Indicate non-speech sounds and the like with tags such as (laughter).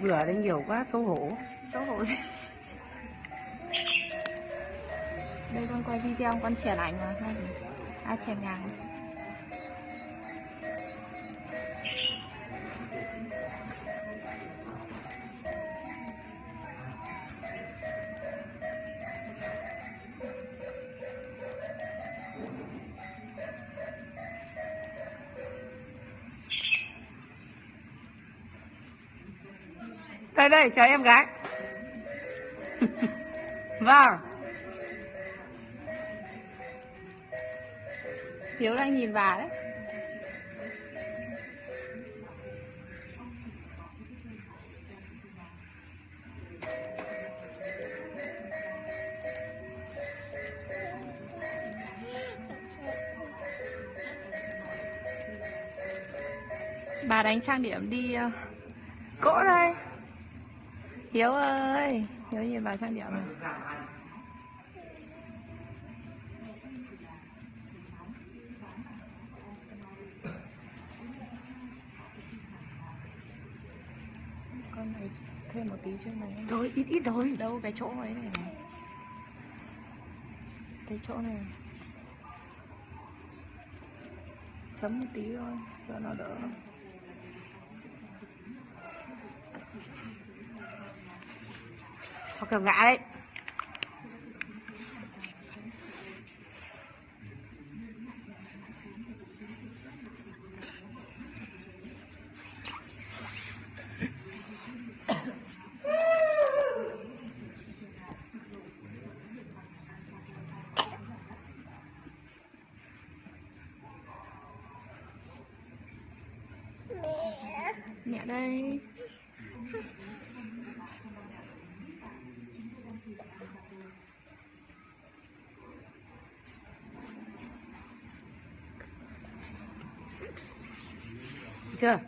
vừa đấy nhiều quá, xấu hổ. Xấu hổ gì đây con quay video, con chèn ảnh mà. Hay ai chèn ngang đây đây chào em gái. (laughs) Vâng hiếu đang nhìn bà đấy. Bà đánh trang điểm đi ờ, cỗ đây hiếu ơi hiếu nhìn bà trang điểm này. Con này thêm một tí chứ này rồi ít ít rồi đâu cái chỗ ấy này này. Cái chỗ này. Chấm một tí thôi cho nó đỡ Có kiểu ngã đấy. Mẹ đây. Yeah.